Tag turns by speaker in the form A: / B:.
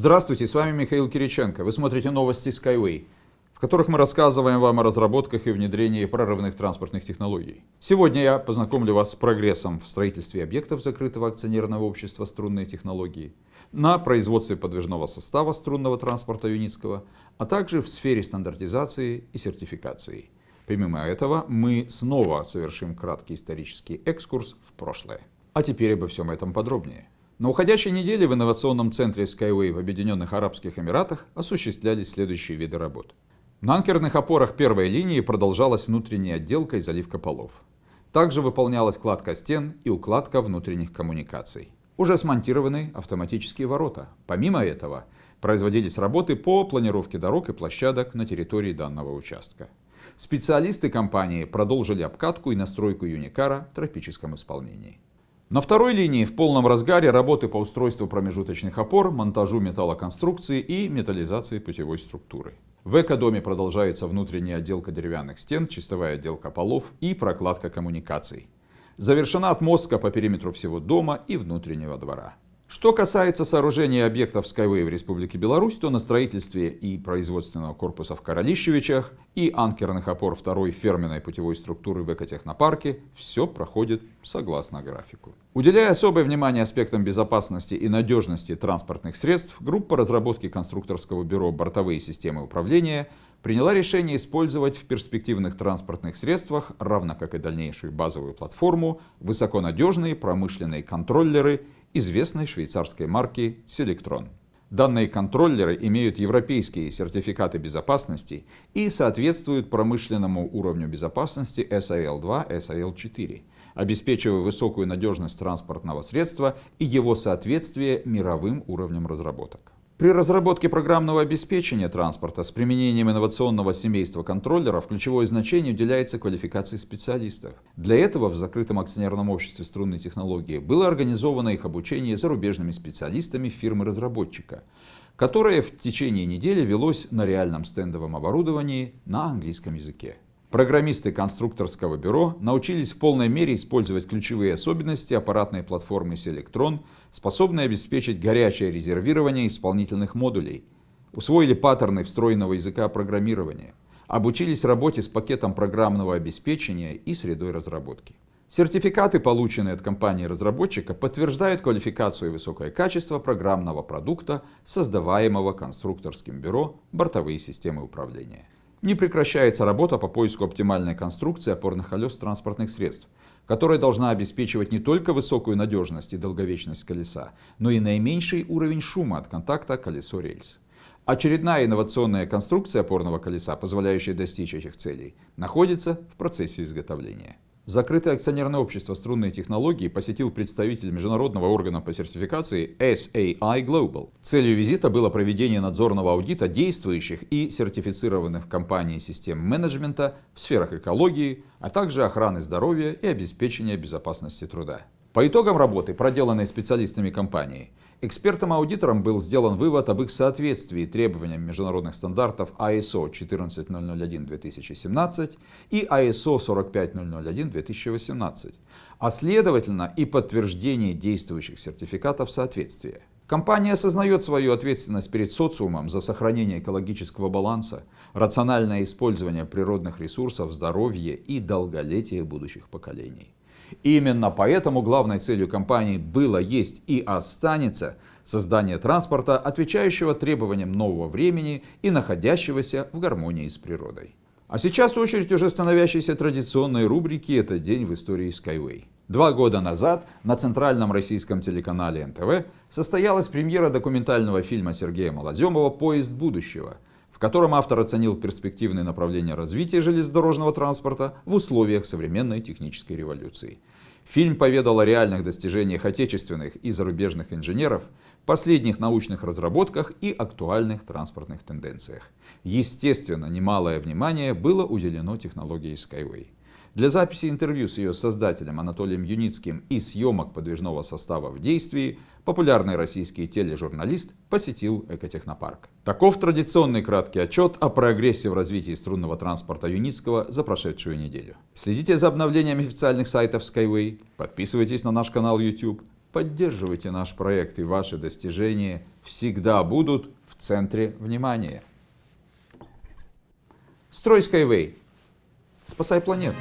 A: Здравствуйте, с вами Михаил Кириченко. Вы смотрите новости Skyway, в которых мы рассказываем вам о разработках и внедрении прорывных транспортных технологий. Сегодня я познакомлю вас с прогрессом в строительстве объектов закрытого акционерного общества «Струнные технологии», на производстве подвижного состава струнного транспорта Юницкого, а также в сфере стандартизации и сертификации. Помимо этого, мы снова совершим краткий исторический экскурс в прошлое. А теперь обо всем этом подробнее. На уходящей неделе в инновационном центре Skyway в Объединенных Арабских Эмиратах осуществлялись следующие виды работ. На анкерных опорах первой линии продолжалась внутренняя отделка и заливка полов. Также выполнялась кладка стен и укладка внутренних коммуникаций. Уже смонтированы автоматические ворота. Помимо этого, производились работы по планировке дорог и площадок на территории данного участка. Специалисты компании продолжили обкатку и настройку Юникара в тропическом исполнении. На второй линии в полном разгаре работы по устройству промежуточных опор, монтажу металлоконструкции и металлизации путевой структуры. В экодоме продолжается внутренняя отделка деревянных стен, чистовая отделка полов и прокладка коммуникаций. Завершена отмостка по периметру всего дома и внутреннего двора. Что касается сооружения объектов Skyway в Республике Беларусь, то на строительстве и производственного корпуса в Королищевичах и анкерных опор второй ферменной путевой структуры в экотехнопарке все проходит согласно графику. Уделяя особое внимание аспектам безопасности и надежности транспортных средств, группа разработки конструкторского бюро «Бортовые системы управления» приняла решение использовать в перспективных транспортных средствах, равно как и дальнейшую базовую платформу, высоконадежные промышленные контроллеры – известной швейцарской марки Selectron. Данные контроллеры имеют европейские сертификаты безопасности и соответствуют промышленному уровню безопасности SIL-2, SIL-4, обеспечивая высокую надежность транспортного средства и его соответствие мировым уровням разработок. При разработке программного обеспечения транспорта с применением инновационного семейства контроллеров ключевое значение уделяется квалификации специалистов. Для этого в закрытом акционерном обществе струнной технологии было организовано их обучение зарубежными специалистами фирмы-разработчика, которое в течение недели велось на реальном стендовом оборудовании на английском языке. Программисты конструкторского бюро научились в полной мере использовать ключевые особенности аппаратной платформы Selectron, способной обеспечить горячее резервирование исполнительных модулей, усвоили паттерны встроенного языка программирования, обучились работе с пакетом программного обеспечения и средой разработки. Сертификаты, полученные от компании-разработчика, подтверждают квалификацию и высокое качество программного продукта, создаваемого конструкторским бюро «Бортовые системы управления». Не прекращается работа по поиску оптимальной конструкции опорных колес транспортных средств, которая должна обеспечивать не только высокую надежность и долговечность колеса, но и наименьший уровень шума от контакта колесо-рельс. Очередная инновационная конструкция опорного колеса, позволяющая достичь этих целей, находится в процессе изготовления. Закрытое акционерное общество «Струнные технологии» посетил представитель международного органа по сертификации SAI Global. Целью визита было проведение надзорного аудита действующих и сертифицированных в компании систем менеджмента в сферах экологии, а также охраны здоровья и обеспечения безопасности труда. По итогам работы, проделанной специалистами компании, Экспертом-аудитором был сделан вывод об их соответствии требованиям международных стандартов ISO 14001-2017 и ISO 45001-2018, а следовательно и подтверждение действующих сертификатов соответствия. Компания осознает свою ответственность перед социумом за сохранение экологического баланса, рациональное использование природных ресурсов, здоровье и долголетие будущих поколений. Именно поэтому главной целью компании было, есть и останется создание транспорта, отвечающего требованиям нового времени и находящегося в гармонии с природой. А сейчас очередь уже становящейся традиционной рубрики «Это день в истории Skyway». Два года назад на центральном российском телеканале НТВ состоялась премьера документального фильма Сергея Малоземова «Поезд будущего», в котором автор оценил перспективные направления развития железнодорожного транспорта в условиях современной технической революции. Фильм поведал о реальных достижениях отечественных и зарубежных инженеров, последних научных разработках и актуальных транспортных тенденциях. Естественно, немалое внимание было уделено технологии Skyway. Для записи интервью с ее создателем Анатолием Юницким и съемок подвижного состава в действии популярный российский тележурналист посетил экотехнопарк. Таков традиционный краткий отчет о прогрессе в развитии струнного транспорта Юницкого за прошедшую неделю. Следите за обновлениями официальных сайтов Skyway, подписывайтесь на наш канал YouTube, Поддерживайте наш проект и ваши достижения всегда будут в центре внимания. Строй Skyway. Спасай планету.